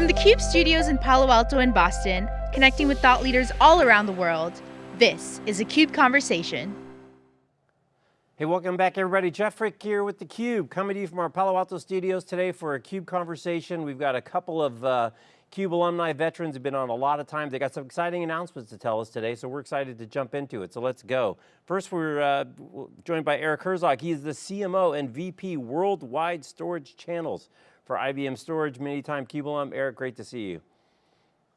From the CUBE studios in Palo Alto and Boston, connecting with thought leaders all around the world, this is a CUBE Conversation. Hey, welcome back everybody. Jeff Frick here with theCUBE, coming to you from our Palo Alto studios today for a CUBE conversation. We've got a couple of uh, CUBE alumni veterans who have been on a lot of times. They got some exciting announcements to tell us today, so we're excited to jump into it. So let's go. First, we're uh, joined by Eric Herzog. He's the CMO and VP Worldwide Storage Channels for IBM Storage, many-time CUBE alum. Eric, great to see you.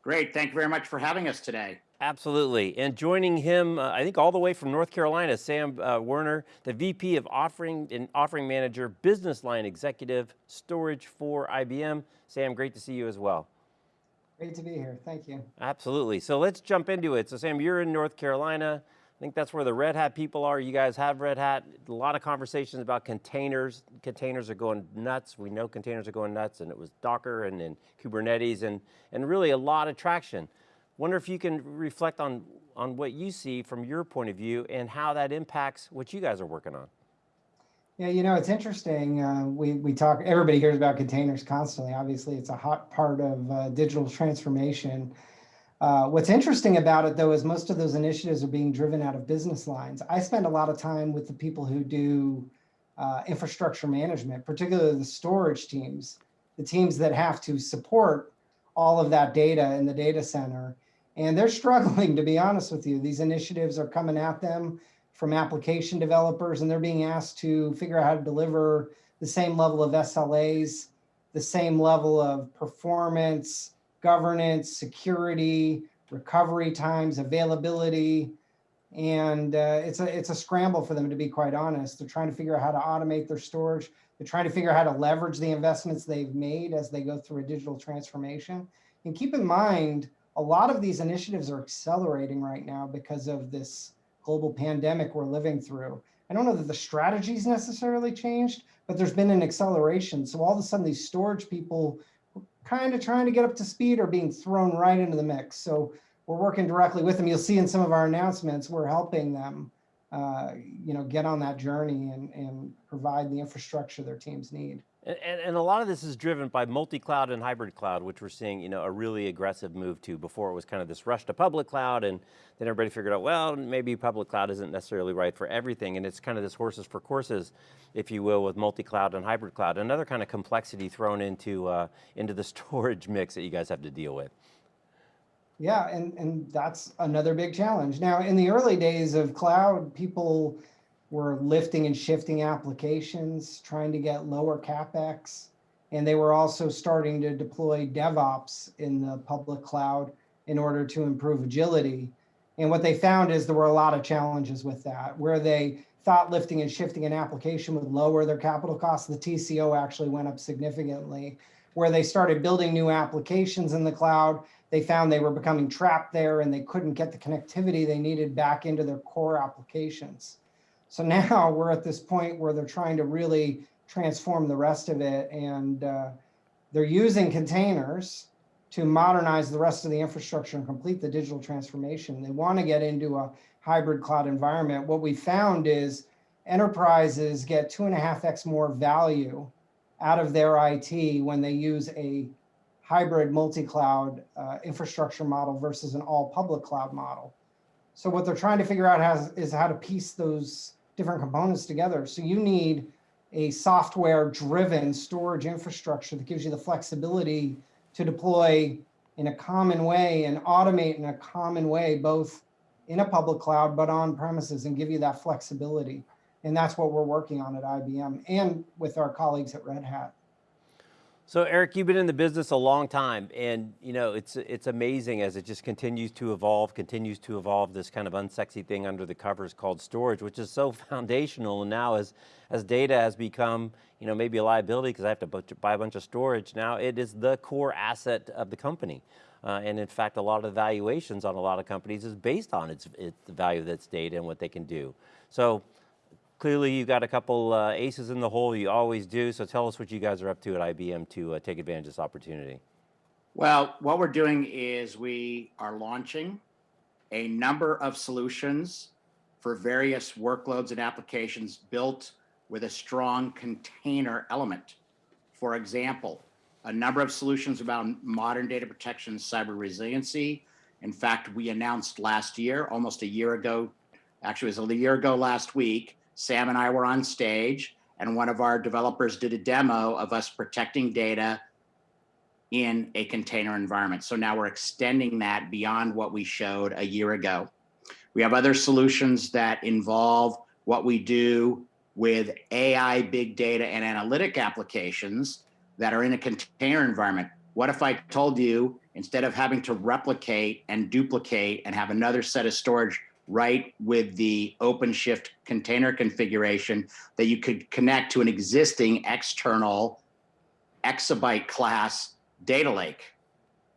Great, thank you very much for having us today. Absolutely, and joining him, uh, I think all the way from North Carolina, Sam uh, Werner, the VP of Offering and Offering Manager, Business Line Executive, Storage for IBM. Sam, great to see you as well. Great to be here, thank you. Absolutely, so let's jump into it. So Sam, you're in North Carolina. I think that's where the Red Hat people are. You guys have Red Hat. A lot of conversations about containers. Containers are going nuts. We know containers are going nuts and it was Docker and, and Kubernetes and, and really a lot of traction. Wonder if you can reflect on, on what you see from your point of view and how that impacts what you guys are working on. Yeah, you know, it's interesting. Uh, we, we talk, everybody hears about containers constantly. Obviously, it's a hot part of uh, digital transformation. Uh, what's interesting about it, though, is most of those initiatives are being driven out of business lines. I spend a lot of time with the people who do uh, infrastructure management, particularly the storage teams, the teams that have to support all of that data in the data center. And they're struggling, to be honest with you. These initiatives are coming at them from application developers, and they're being asked to figure out how to deliver the same level of SLAs, the same level of performance, governance, security, recovery times, availability, and uh, it's a it's a scramble for them to be quite honest. They're trying to figure out how to automate their storage. They're trying to figure out how to leverage the investments they've made as they go through a digital transformation. And keep in mind, a lot of these initiatives are accelerating right now because of this global pandemic we're living through. I don't know that the strategies necessarily changed, but there's been an acceleration. So all of a sudden these storage people kind of trying to get up to speed are being thrown right into the mix. So we're working directly with them. You'll see in some of our announcements, we're helping them uh, you know, get on that journey and, and provide the infrastructure their teams need. And, and, a lot of this is driven by multi-cloud and hybrid cloud, which we're seeing you know, a really aggressive move to. Before it was kind of this rush to public cloud and then everybody figured out, well, maybe public cloud isn't necessarily right for everything. And it's kind of this horses for courses, if you will, with multi-cloud and hybrid cloud. Another kind of complexity thrown into, uh, into the storage mix that you guys have to deal with. Yeah, and, and that's another big challenge. Now, in the early days of cloud, people were lifting and shifting applications, trying to get lower CapEx. And they were also starting to deploy DevOps in the public cloud in order to improve agility. And what they found is there were a lot of challenges with that, where they thought lifting and shifting an application would lower their capital costs. The TCO actually went up significantly. Where they started building new applications in the cloud, they found they were becoming trapped there and they couldn't get the connectivity they needed back into their core applications. So now we're at this point where they're trying to really transform the rest of it. And uh, they're using containers to modernize the rest of the infrastructure and complete the digital transformation. They want to get into a hybrid cloud environment. What we found is enterprises get two and a half X more value out of their IT when they use a hybrid multi-cloud uh, infrastructure model versus an all public cloud model. So what they're trying to figure out has, is how to piece those different components together. So you need a software driven storage infrastructure that gives you the flexibility to deploy in a common way and automate in a common way, both in a public cloud, but on premises and give you that flexibility. And that's what we're working on at IBM and with our colleagues at Red Hat. So Eric, you've been in the business a long time and you know, it's, it's amazing as it just continues to evolve, continues to evolve this kind of unsexy thing under the covers called storage, which is so foundational and now as, as data has become you know, maybe a liability because I have to buy a bunch of storage, now it is the core asset of the company. Uh, and in fact, a lot of valuations on a lot of companies is based on its, its the value of its data and what they can do. So Clearly you've got a couple uh, aces in the hole, you always do, so tell us what you guys are up to at IBM to uh, take advantage of this opportunity. Well, what we're doing is we are launching a number of solutions for various workloads and applications built with a strong container element. For example, a number of solutions about modern data protection cyber resiliency. In fact, we announced last year, almost a year ago, actually it was a year ago last week, Sam and I were on stage and one of our developers did a demo of us protecting data in a container environment. So now we're extending that beyond what we showed a year ago. We have other solutions that involve what we do with AI, big data, and analytic applications that are in a container environment. What if I told you instead of having to replicate and duplicate and have another set of storage right with the OpenShift container configuration that you could connect to an existing external exabyte class data lake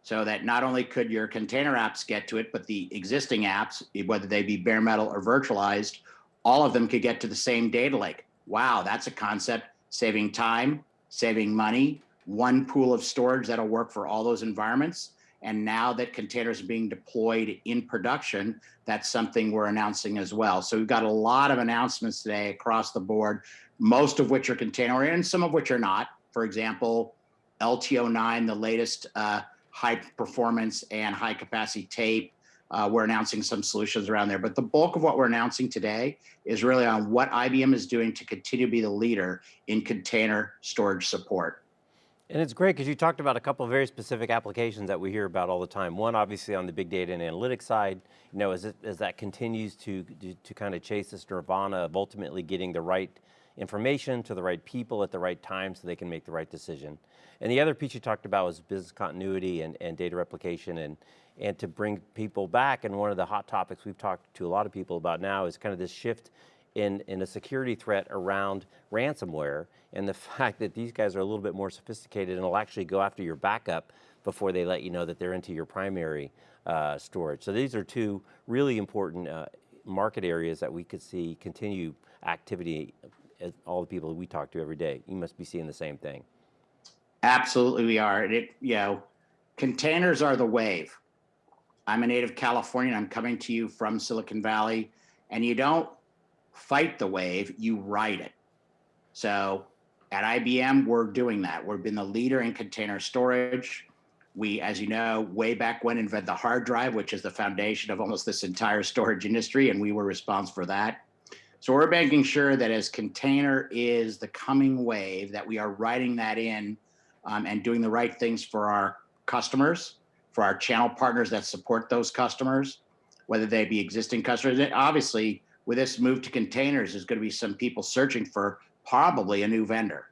so that not only could your container apps get to it, but the existing apps, whether they be bare metal or virtualized, all of them could get to the same data lake. Wow, that's a concept saving time, saving money, one pool of storage that'll work for all those environments. And now that containers are being deployed in production, that's something we're announcing as well. So we've got a lot of announcements today across the board, most of which are container and some of which are not. For example, LTO9, the latest uh, high performance and high capacity tape. Uh, we're announcing some solutions around there, but the bulk of what we're announcing today is really on what IBM is doing to continue to be the leader in container storage support. And it's great because you talked about a couple of very specific applications that we hear about all the time. One, obviously, on the big data and analytics side, you know, as, it, as that continues to, to, to kind of chase this nirvana of ultimately getting the right information to the right people at the right time so they can make the right decision. And the other piece you talked about was business continuity and, and data replication and, and to bring people back. And one of the hot topics we've talked to a lot of people about now is kind of this shift in, in a security threat around ransomware and the fact that these guys are a little bit more sophisticated and will actually go after your backup before they let you know that they're into your primary uh, storage. So these are two really important uh, market areas that we could see continue activity as all the people we talk to every day. You must be seeing the same thing. Absolutely, we are. It, you know, containers are the wave. I'm a native Californian. I'm coming to you from Silicon Valley, and you don't fight the wave, you ride it. So at IBM, we're doing that. We've been the leader in container storage. We, as you know, way back when invented the hard drive, which is the foundation of almost this entire storage industry, and we were responsible for that. So we're making sure that as container is the coming wave, that we are writing that in um, and doing the right things for our customers, for our channel partners that support those customers, whether they be existing customers. And obviously, with this move to containers, there's going to be some people searching for probably a new vendor.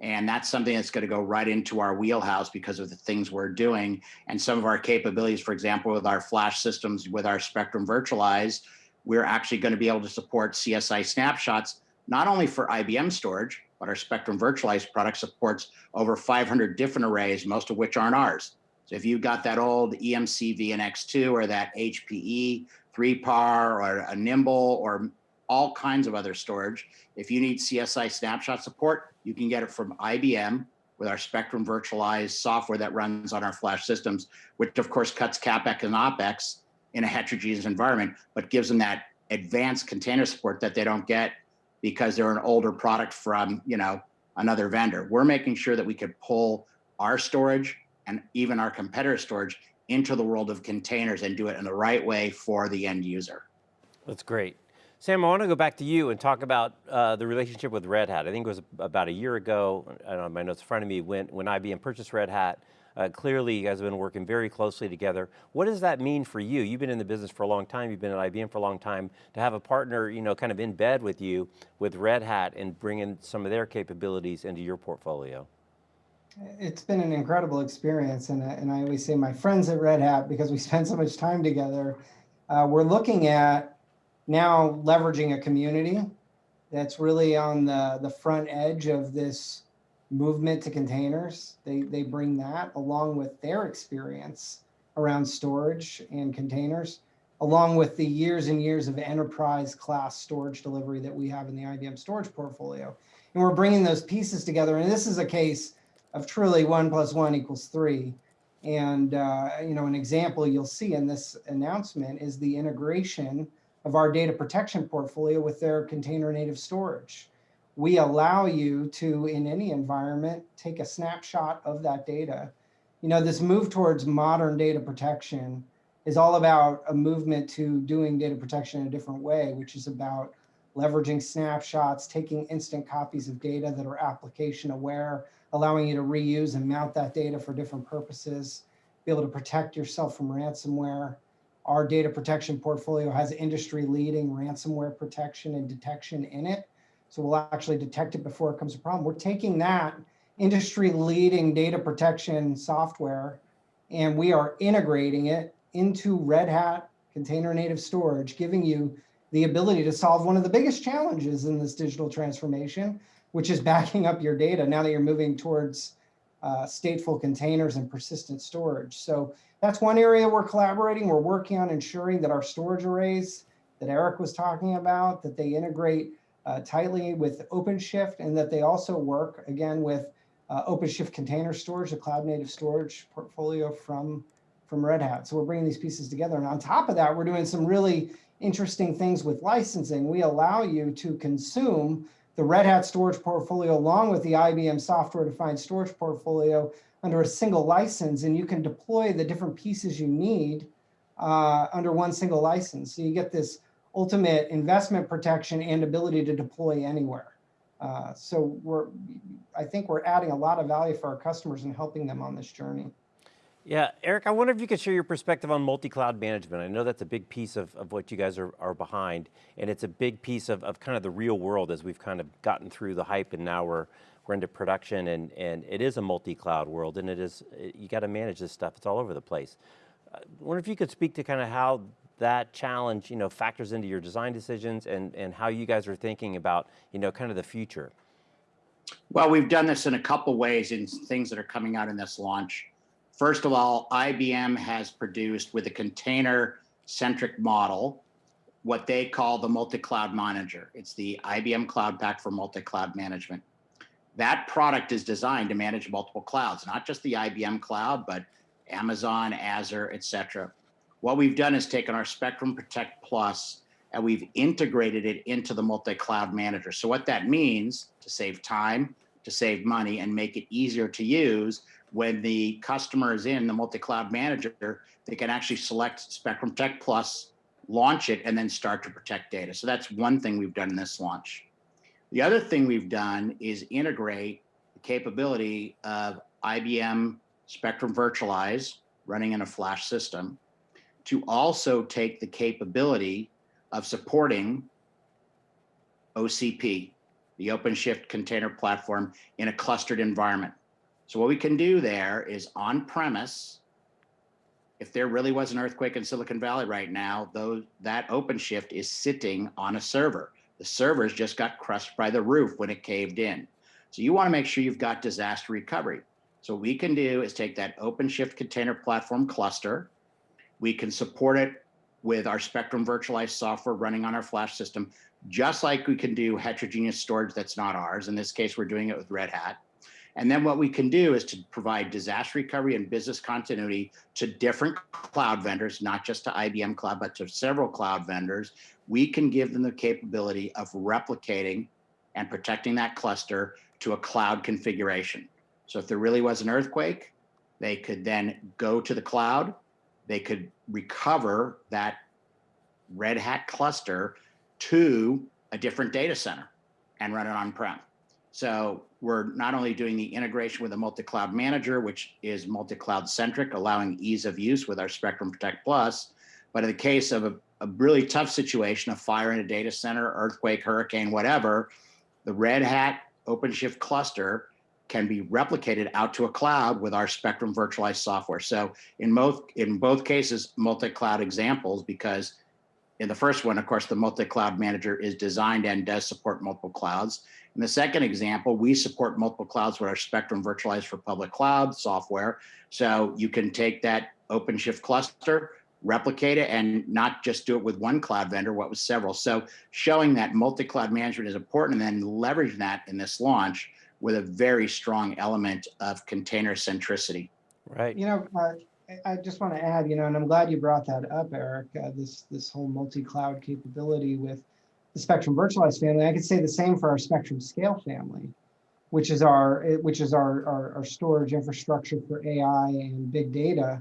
And that's something that's going to go right into our wheelhouse because of the things we're doing and some of our capabilities, for example, with our flash systems, with our Spectrum Virtualize, we're actually going to be able to support CSI snapshots, not only for IBM storage, but our Spectrum Virtualized product supports over 500 different arrays, most of which aren't ours. So if you've got that old EMC VNX2 or that HPE 3PAR or a Nimble or all kinds of other storage, if you need CSI snapshot support, you can get it from IBM with our Spectrum virtualized software that runs on our flash systems, which of course cuts CapEx and OpEx in a heterogeneous environment, but gives them that advanced container support that they don't get because they're an older product from, you know, another vendor. We're making sure that we could pull our storage and even our competitor storage into the world of containers and do it in the right way for the end user. That's great. Sam, I want to go back to you and talk about uh, the relationship with Red Hat. I think it was about a year ago, I don't my notes in front of me, when, when IBM purchased Red Hat. Uh, clearly, you guys have been working very closely together. What does that mean for you? You've been in the business for a long time. You've been at IBM for a long time. To have a partner, you know, kind of in bed with you with Red Hat and bringing some of their capabilities into your portfolio. It's been an incredible experience, and, and I always say my friends at Red Hat because we spend so much time together. Uh, we're looking at now leveraging a community that's really on the, the front edge of this movement to containers. They, they bring that along with their experience around storage and containers, along with the years and years of enterprise class storage delivery that we have in the IBM storage portfolio. And we're bringing those pieces together. And this is a case of truly one plus one equals three. And, uh, you know, an example you'll see in this announcement is the integration of our data protection portfolio with their container native storage, we allow you to, in any environment, take a snapshot of that data. You know, this move towards modern data protection is all about a movement to doing data protection in a different way, which is about leveraging snapshots, taking instant copies of data that are application aware, allowing you to reuse and mount that data for different purposes, be able to protect yourself from ransomware. Our data protection portfolio has industry leading ransomware protection and detection in it. So we'll actually detect it before it comes a problem. We're taking that industry leading data protection software and we are integrating it into Red Hat container native storage, giving you the ability to solve one of the biggest challenges in this digital transformation, which is backing up your data now that you're moving towards uh, stateful containers and persistent storage. So that's one area we're collaborating. We're working on ensuring that our storage arrays that Eric was talking about, that they integrate uh, tightly with OpenShift and that they also work again with uh, OpenShift container storage, a cloud native storage portfolio from, from Red Hat. So we're bringing these pieces together. And on top of that, we're doing some really interesting things with licensing. We allow you to consume the Red Hat storage portfolio along with the IBM software defined storage portfolio under a single license, and you can deploy the different pieces you need uh, under one single license. So you get this ultimate investment protection and ability to deploy anywhere. Uh, so we're, I think we're adding a lot of value for our customers and helping them on this journey. Yeah, Eric, I wonder if you could share your perspective on multi-cloud management. I know that's a big piece of, of what you guys are, are behind, and it's a big piece of, of kind of the real world as we've kind of gotten through the hype and now we're, we're into production and, and it is a multi-cloud world and it is, you got to manage this stuff, it's all over the place. I wonder if you could speak to kind of how that challenge, you know, factors into your design decisions and, and how you guys are thinking about, you know, kind of the future. Well, we've done this in a couple ways in things that are coming out in this launch. First of all, IBM has produced with a container centric model, what they call the multi-cloud manager. It's the IBM Cloud Pak for multi-cloud management. That product is designed to manage multiple clouds, not just the IBM cloud, but Amazon, Azure, et cetera. What we've done is taken our Spectrum Protect Plus and we've integrated it into the multi-cloud manager. So what that means to save time, to save money and make it easier to use when the customer is in the multi-cloud manager, they can actually select Spectrum Protect Plus, launch it, and then start to protect data. So that's one thing we've done in this launch. The other thing we've done is integrate the capability of IBM Spectrum Virtualize running in a flash system to also take the capability of supporting OCP, the OpenShift container platform in a clustered environment. So what we can do there is on premise, if there really was an earthquake in Silicon Valley right now, though that OpenShift is sitting on a server. The servers just got crushed by the roof when it caved in. So you want to make sure you've got disaster recovery. So what we can do is take that OpenShift container platform cluster. We can support it with our Spectrum virtualized software running on our flash system, just like we can do heterogeneous storage that's not ours. In this case, we're doing it with Red Hat. And then what we can do is to provide disaster recovery and business continuity to different cloud vendors, not just to IBM Cloud, but to several cloud vendors. We can give them the capability of replicating and protecting that cluster to a cloud configuration. So if there really was an earthquake, they could then go to the cloud, they could recover that Red Hat cluster to a different data center and run it on-prem. So we're not only doing the integration with a multi-cloud manager, which is multi-cloud centric, allowing ease of use with our Spectrum Protect Plus, but in the case of a, a really tough situation, a fire in a data center, earthquake, hurricane, whatever, the Red Hat OpenShift cluster can be replicated out to a cloud with our Spectrum virtualized software. So in both in both cases, multi-cloud examples, because in the first one, of course, the multi-cloud manager is designed and does support multiple clouds. In the second example, we support multiple clouds with our Spectrum virtualized for public cloud software. So you can take that OpenShift cluster, replicate it, and not just do it with one cloud vendor, what was several. So showing that multi-cloud management is important and then leveraging that in this launch with a very strong element of container centricity. Right. You know, uh, I just want to add, you know, and I'm glad you brought that up, Eric, uh, this, this whole multi-cloud capability with the Spectrum Virtualized family, I could say the same for our Spectrum Scale family, which is our which is our, our, our storage infrastructure for AI and big data.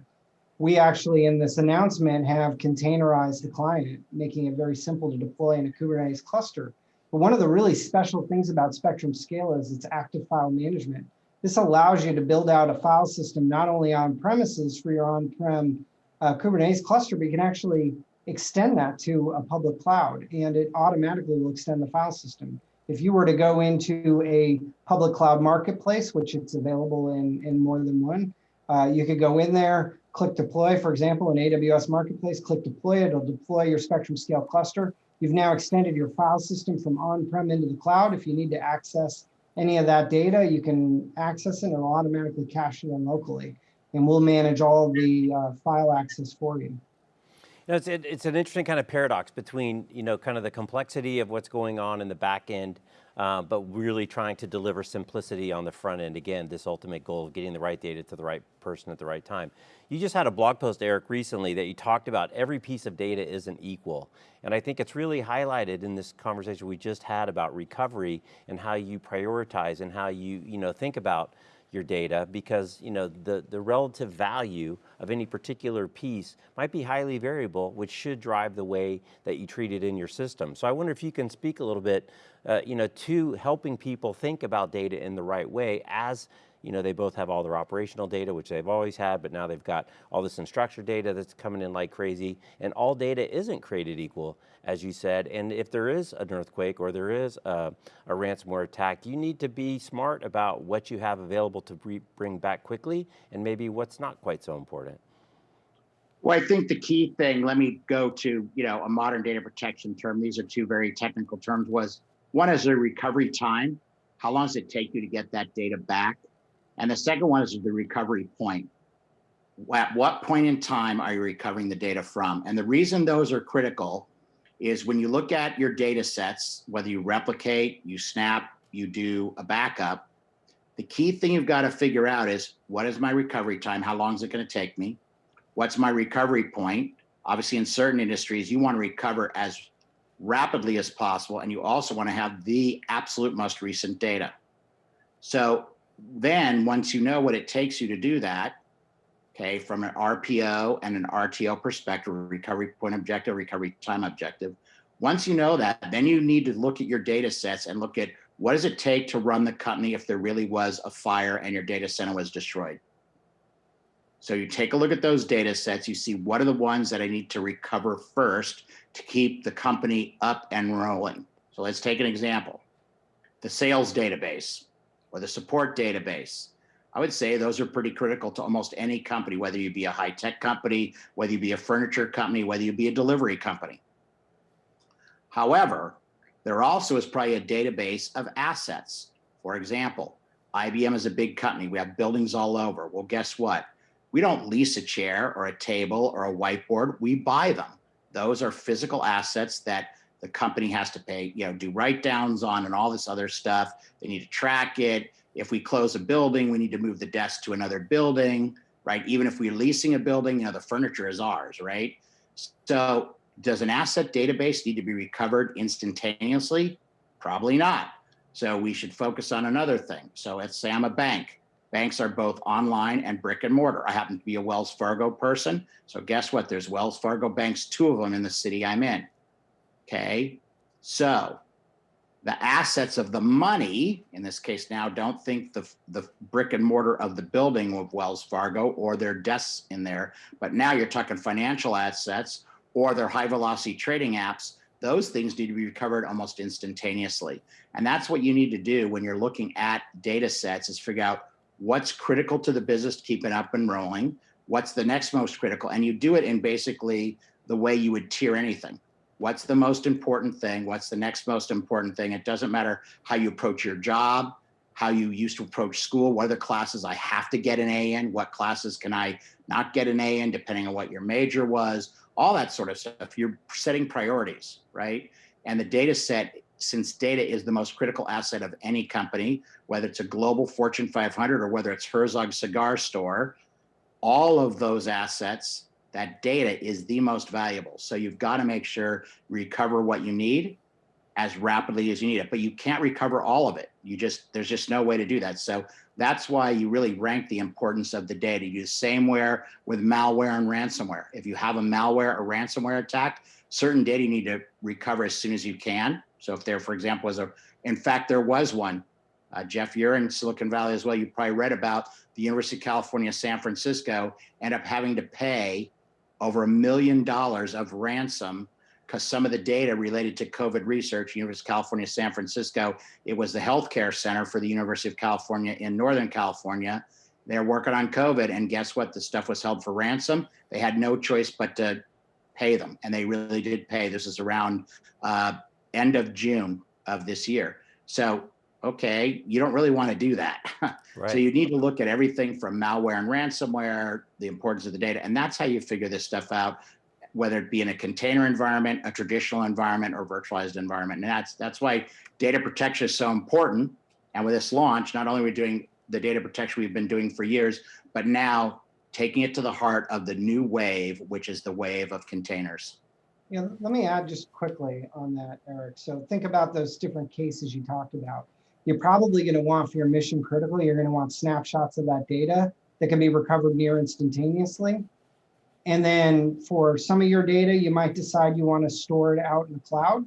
We actually, in this announcement, have containerized the client, making it very simple to deploy in a Kubernetes cluster. But one of the really special things about Spectrum Scale is its active file management. This allows you to build out a file system not only on premises for your on-prem uh, Kubernetes cluster, but you can actually extend that to a public cloud and it automatically will extend the file system. If you were to go into a public cloud marketplace, which it's available in, in more than one, uh, you could go in there, click deploy, for example, in AWS Marketplace, click deploy, it'll deploy your Spectrum Scale cluster. You've now extended your file system from on-prem into the cloud. If you need to access any of that data, you can access it and it'll automatically cache it in locally. And we'll manage all the uh, file access for you. Know, it's, it, it's an interesting kind of paradox between, you know, kind of the complexity of what's going on in the back end, uh, but really trying to deliver simplicity on the front end. Again, this ultimate goal of getting the right data to the right person at the right time. You just had a blog post, Eric, recently that you talked about every piece of data isn't equal. And I think it's really highlighted in this conversation we just had about recovery and how you prioritize and how you, you know, think about your data because you know the, the relative value of any particular piece might be highly variable, which should drive the way that you treat it in your system. So I wonder if you can speak a little bit uh, you know, to helping people think about data in the right way as you know, they both have all their operational data, which they've always had, but now they've got all this unstructured data that's coming in like crazy, and all data isn't created equal, as you said, and if there is an earthquake or there is a, a ransomware attack, you need to be smart about what you have available to bring back quickly, and maybe what's not quite so important. Well, I think the key thing, let me go to, you know, a modern data protection term. These are two very technical terms was one is the recovery time. How long does it take you to get that data back? And the second one is the recovery point. At what point in time are you recovering the data from? And the reason those are critical is when you look at your data sets, whether you replicate, you snap, you do a backup, the key thing you've got to figure out is what is my recovery time? How long is it going to take me? What's my recovery point? Obviously, in certain industries, you want to recover as rapidly as possible, and you also want to have the absolute most recent data. So then once you know what it takes you to do that, okay, from an RPO and an RTO perspective, recovery point objective, recovery time objective, once you know that, then you need to look at your data sets and look at what does it take to run the company if there really was a fire and your data center was destroyed. So you take a look at those data sets, you see what are the ones that I need to recover first to keep the company up and rolling. So let's take an example. The sales database or the support database. I would say those are pretty critical to almost any company, whether you be a high tech company, whether you be a furniture company, whether you be a delivery company. However, there also is probably a database of assets. For example, IBM is a big company. We have buildings all over. Well, guess what? We don't lease a chair or a table or a whiteboard. We buy them. Those are physical assets that the company has to pay, you know, do write downs on and all this other stuff. They need to track it. If we close a building, we need to move the desk to another building, right? Even if we're leasing a building, you know, the furniture is ours, right? So does an asset database need to be recovered instantaneously? Probably not. So we should focus on another thing. So let's say I'm a bank. Banks are both online and brick and mortar. I happen to be a Wells Fargo person. So guess what? There's Wells Fargo banks, two of them in the city I'm in. Okay, so the assets of the money, in this case now, don't think the, the brick and mortar of the building of Wells Fargo or their desks in there, but now you're talking financial assets or their high velocity trading apps, those things need to be recovered almost instantaneously. And that's what you need to do when you're looking at data sets is figure out what's critical to the business to keep it up and rolling, what's the next most critical, and you do it in basically the way you would tier anything what's the most important thing? What's the next most important thing? It doesn't matter how you approach your job how you used to approach school what are the classes i have to get an a in what classes can i not get an a in depending on what your major was all that sort of stuff. You're setting priorities right? And the data set since data is the most critical asset of any company whether it's a global fortune 500 or whether it's herzog cigar store all of those assets that data is the most valuable. So you've got to make sure recover what you need as rapidly as you need it, but you can't recover all of it. You just, there's just no way to do that. So that's why you really rank the importance of the data. You the same way with malware and ransomware. If you have a malware or ransomware attack, certain data you need to recover as soon as you can. So if there, for example, was a, in fact, there was one, uh, Jeff, you're in Silicon Valley as well. You probably read about the University of California, San Francisco, end up having to pay over a million dollars of ransom because some of the data related to COVID research, University of California, San Francisco, it was the healthcare center for the University of California in Northern California. They're working on COVID and guess what? The stuff was held for ransom. They had no choice but to pay them and they really did pay. This is around uh, end of June of this year. So, okay, you don't really want to do that. Right. So you need to look at everything from malware and ransomware, the importance of the data, and that's how you figure this stuff out whether it be in a container environment, a traditional environment, or virtualized environment. And that's that's why data protection is so important. And with this launch, not only are we doing the data protection we've been doing for years, but now taking it to the heart of the new wave, which is the wave of containers. Yeah, let me add just quickly on that, Eric. So think about those different cases you talked about. You're probably going to want for your mission critical, you're going to want snapshots of that data that can be recovered near instantaneously. And then for some of your data, you might decide you want to store it out in the cloud.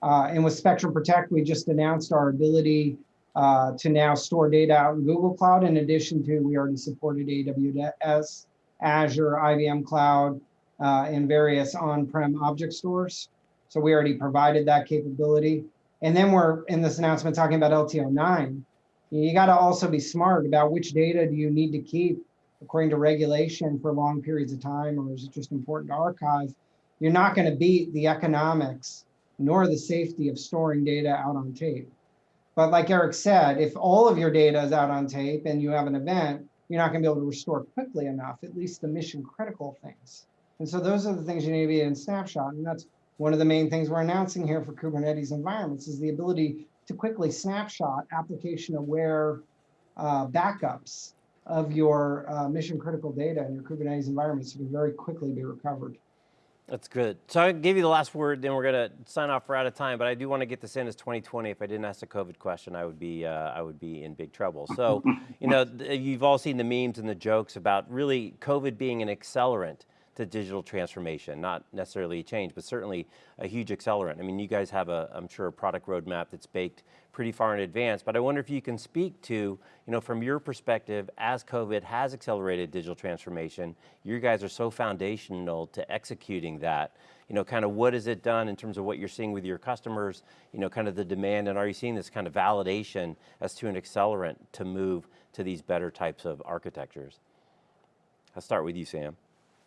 Uh, and with Spectrum Protect, we just announced our ability uh, to now store data out in Google Cloud. In addition to, we already supported AWS, Azure, IBM Cloud, uh, and various on-prem object stores. So we already provided that capability. And then we're in this announcement talking about LTO 9. You got to also be smart about which data do you need to keep according to regulation for long periods of time, or is it just important to archive? You're not going to beat the economics nor the safety of storing data out on tape. But like Eric said, if all of your data is out on tape and you have an event, you're not going to be able to restore quickly enough, at least the mission critical things. And so those are the things you need to be in snapshot. And that's one of the main things we're announcing here for Kubernetes environments is the ability to quickly snapshot application aware uh, backups of your uh, mission critical data in your Kubernetes environments can very quickly be recovered. That's good. So I'll give you the last word, then we're going to sign off. We're out of time, but I do want to get this in as 2020. If I didn't ask a COVID question, I would be uh, I would be in big trouble. So, you know, you've all seen the memes and the jokes about really COVID being an accelerant to digital transformation, not necessarily a change, but certainly a huge accelerant. I mean, you guys have a, I'm sure, a product roadmap that's baked pretty far in advance, but I wonder if you can speak to, you know, from your perspective, as COVID has accelerated digital transformation, you guys are so foundational to executing that, you know, kind of what has it done in terms of what you're seeing with your customers, you know, kind of the demand, and are you seeing this kind of validation as to an accelerant to move to these better types of architectures? I'll start with you, Sam.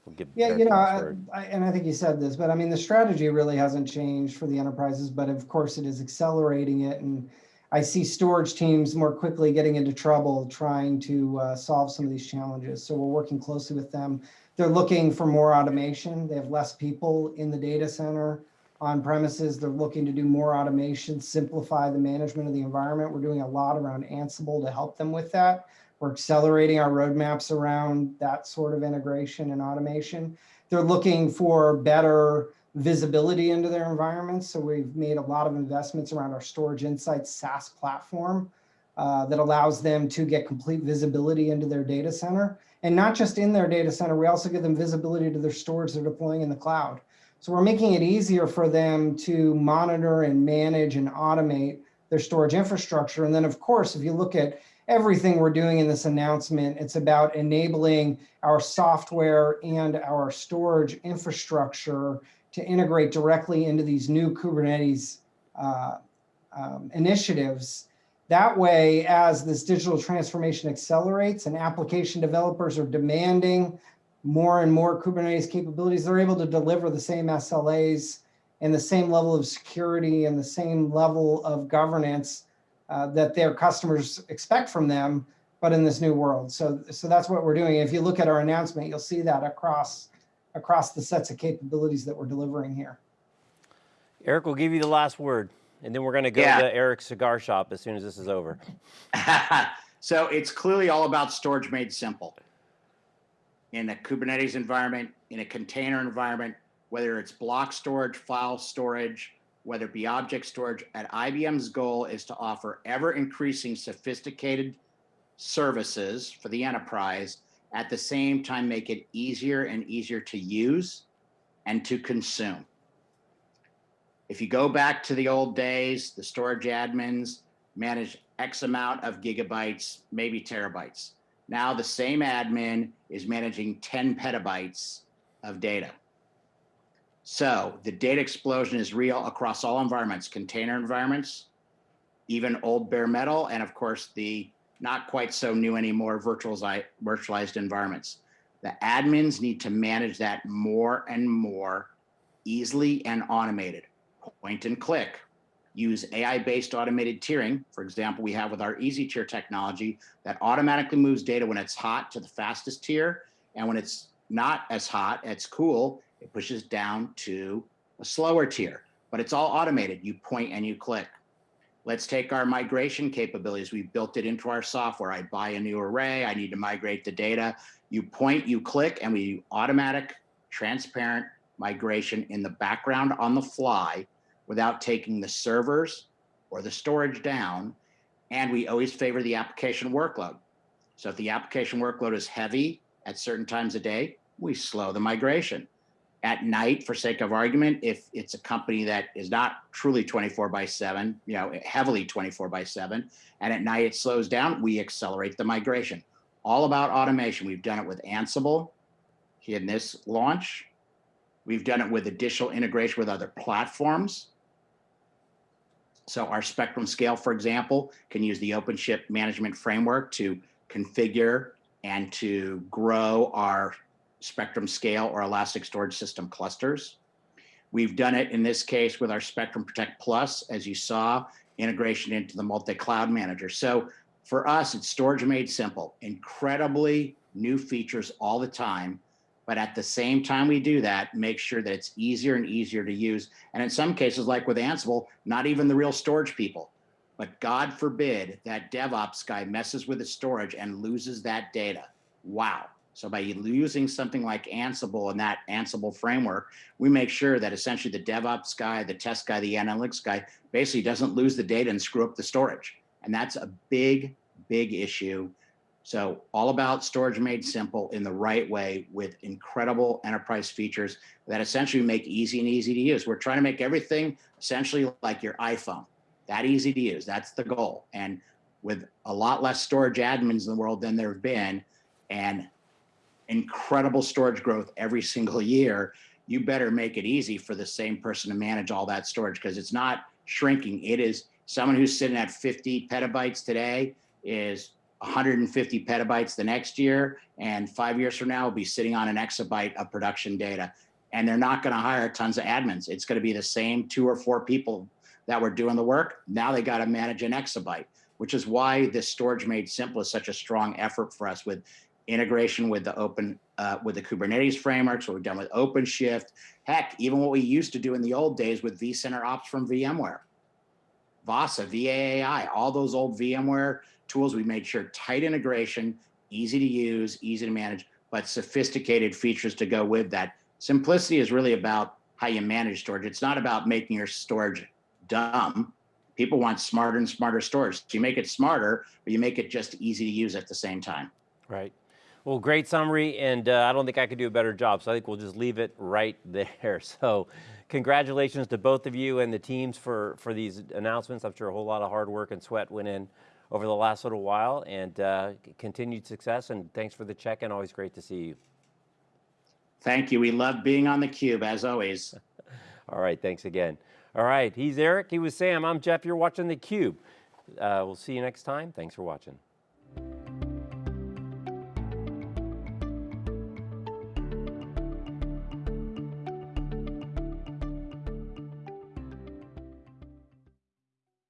We'll yeah, you know, I, I, and I think you said this, but I mean, the strategy really hasn't changed for the enterprises, but of course it is accelerating it. And I see storage teams more quickly getting into trouble trying to uh, solve some of these challenges. So we're working closely with them. They're looking for more automation. They have less people in the data center on premises. They're looking to do more automation, simplify the management of the environment. We're doing a lot around Ansible to help them with that. We're accelerating our roadmaps around that sort of integration and automation. They're looking for better visibility into their environments. So we've made a lot of investments around our Storage Insights SaaS platform uh, that allows them to get complete visibility into their data center. And not just in their data center, we also give them visibility to their storage they're deploying in the cloud. So we're making it easier for them to monitor and manage and automate their storage infrastructure. And then of course, if you look at everything we're doing in this announcement. It's about enabling our software and our storage infrastructure to integrate directly into these new Kubernetes uh, um, initiatives. That way, as this digital transformation accelerates and application developers are demanding more and more Kubernetes capabilities, they're able to deliver the same SLAs and the same level of security and the same level of governance uh, that their customers expect from them, but in this new world. So, so that's what we're doing. If you look at our announcement, you'll see that across, across the sets of capabilities that we're delivering here. Eric we'll give you the last word, and then we're going to go yeah. to Eric's cigar shop as soon as this is over. so it's clearly all about storage made simple. In a Kubernetes environment, in a container environment, whether it's block storage, file storage, whether it be object storage, at IBM's goal is to offer ever increasing sophisticated services for the enterprise, at the same time make it easier and easier to use and to consume. If you go back to the old days, the storage admins managed X amount of gigabytes, maybe terabytes. Now the same admin is managing 10 petabytes of data. So the data explosion is real across all environments, container environments, even old bare metal, and of course the not quite so new anymore virtualized, environments. The admins need to manage that more and more easily and automated. Point and click. Use AI-based automated tiering. For example, we have with our easy tier technology that automatically moves data when it's hot to the fastest tier. And when it's not as hot, it's cool, it pushes down to a slower tier, but it's all automated. You point and you click. Let's take our migration capabilities. We've built it into our software. I buy a new array. I need to migrate the data. You point, you click, and we automatic, transparent migration in the background on the fly without taking the servers or the storage down. And we always favor the application workload. So if the application workload is heavy at certain times a day, we slow the migration at night for sake of argument if it's a company that is not truly 24 by 7 you know heavily 24 by 7 and at night it slows down we accelerate the migration. All about automation. We've done it with ansible in this launch. We've done it with additional integration with other platforms. So our spectrum scale for example can use the openshift management framework to configure and to grow our Spectrum Scale or Elastic Storage System clusters. We've done it in this case with our Spectrum Protect Plus, as you saw, integration into the multi-cloud manager. So for us, it's storage made simple, incredibly new features all the time. But at the same time we do that, make sure that it's easier and easier to use. And in some cases, like with Ansible, not even the real storage people. But God forbid that DevOps guy messes with the storage and loses that data. Wow. So by using something like Ansible and that Ansible framework, we make sure that essentially the DevOps guy, the test guy, the analytics guy basically doesn't lose the data and screw up the storage. And that's a big, big issue. So all about storage made simple in the right way with incredible enterprise features that essentially make easy and easy to use. We're trying to make everything essentially like your iPhone, that easy to use. That's the goal. And with a lot less storage admins in the world than there have been, and incredible storage growth every single year, you better make it easy for the same person to manage all that storage because it's not shrinking. It is someone who's sitting at 50 petabytes today is 150 petabytes the next year. And five years from now, will be sitting on an exabyte of production data. And they're not going to hire tons of admins. It's going to be the same two or four people that were doing the work. Now they got to manage an exabyte, which is why this storage made simple is such a strong effort for us with integration with the open uh, with the Kubernetes frameworks, what we've done with OpenShift, heck, even what we used to do in the old days with vCenter Ops from VMware, VASA, VAAI, all those old VMware tools, we made sure tight integration, easy to use, easy to manage, but sophisticated features to go with that. Simplicity is really about how you manage storage. It's not about making your storage dumb. People want smarter and smarter storage. So you make it smarter, but you make it just easy to use at the same time. Right. Well, great summary, and uh, I don't think I could do a better job, so I think we'll just leave it right there. So congratulations to both of you and the teams for, for these announcements. I'm sure a whole lot of hard work and sweat went in over the last little while, and uh, continued success, and thanks for the check-in, always great to see you. Thank you. We love being on theCUBE, as always. All right, thanks again. All right, he's Eric, he was Sam, I'm Jeff, you're watching theCUBE. Uh, we'll see you next time, thanks for watching.